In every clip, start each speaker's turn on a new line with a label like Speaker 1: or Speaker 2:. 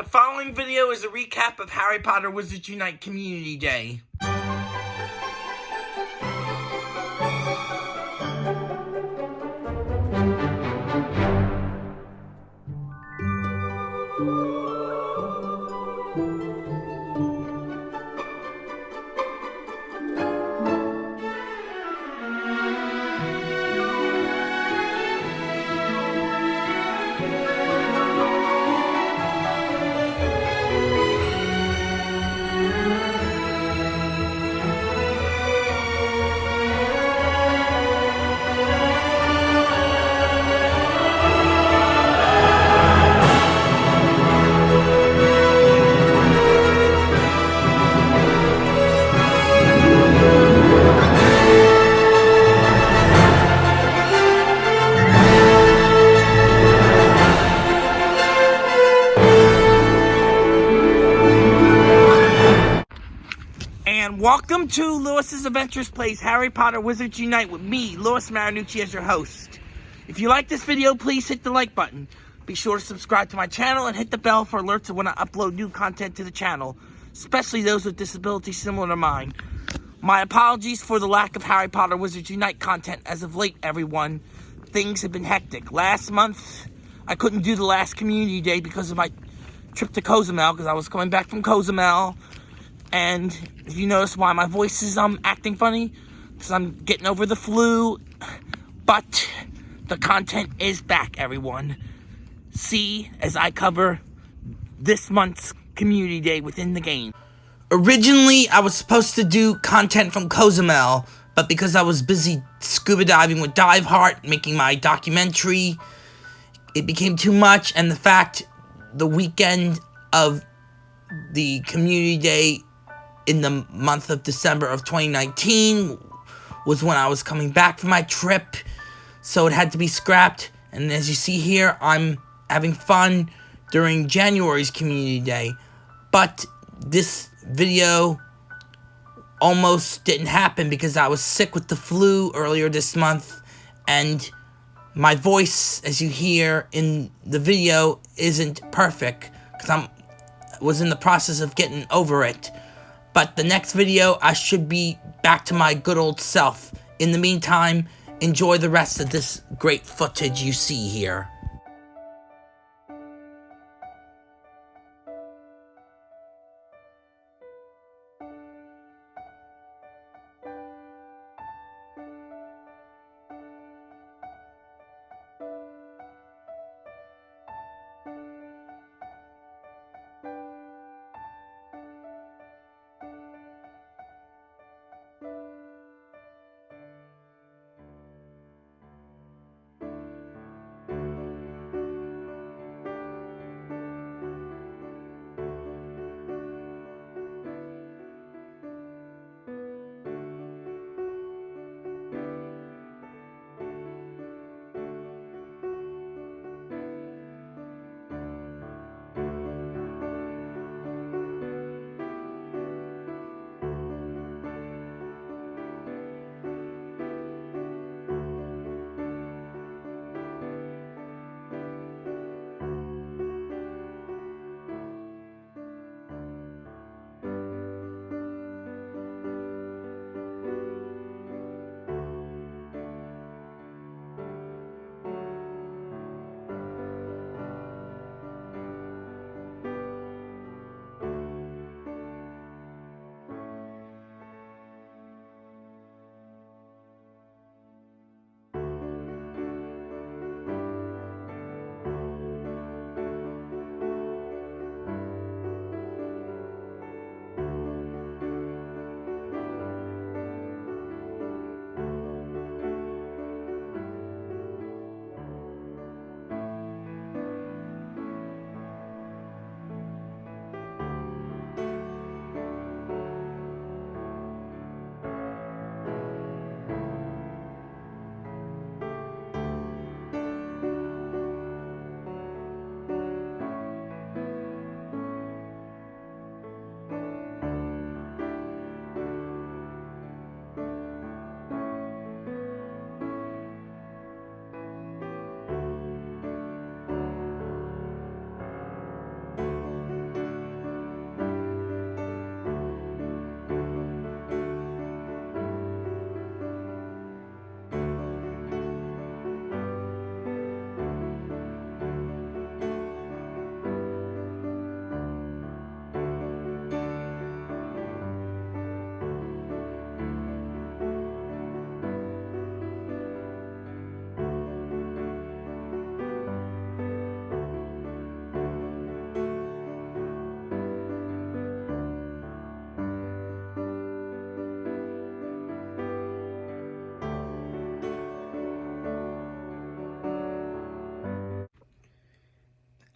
Speaker 1: The following video is a recap of Harry Potter Wizards Unite Community Day. Welcome to Lewis's Adventures Plays Harry Potter Wizards Unite with me, Lewis Marinucci, as your host. If you like this video, please hit the like button. Be sure to subscribe to my channel and hit the bell for alerts when I upload new content to the channel, especially those with disabilities similar to mine. My apologies for the lack of Harry Potter Wizards Unite content as of late, everyone. Things have been hectic. Last month, I couldn't do the last community day because of my trip to Cozumel, because I was coming back from Cozumel. And if you notice why my voice is um acting funny, because I'm getting over the flu. But the content is back, everyone. See as I cover this month's community day within the game. Originally, I was supposed to do content from Cozumel, but because I was busy scuba diving with Dive Heart, making my documentary, it became too much, and the fact the weekend of the community day in the month of December of 2019 was when I was coming back from my trip, so it had to be scrapped. And as you see here, I'm having fun during January's community day, but this video almost didn't happen because I was sick with the flu earlier this month, and my voice, as you hear in the video, isn't perfect because I'm was in the process of getting over it. But the next video, I should be back to my good old self. In the meantime, enjoy the rest of this great footage you see here.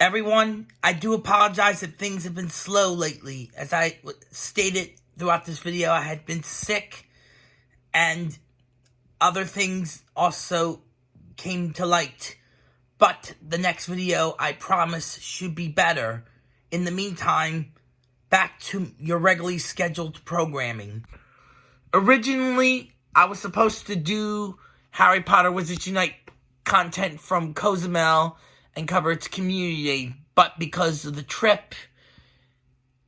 Speaker 1: Everyone, I do apologize that things have been slow lately. As I stated throughout this video, I had been sick and other things also came to light. But the next video, I promise, should be better. In the meantime, back to your regularly scheduled programming. Originally, I was supposed to do Harry Potter Wizards Unite content from Cozumel and cover its community but because of the trip,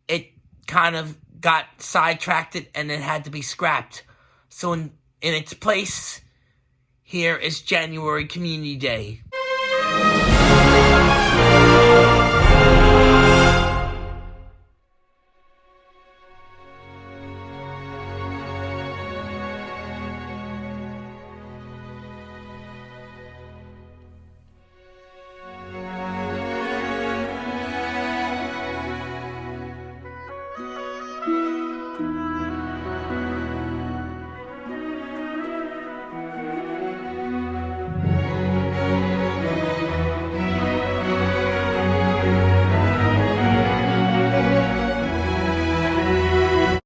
Speaker 1: it kind of got sidetracked and it had to be scrapped. So in, in its place, here is January Community Day.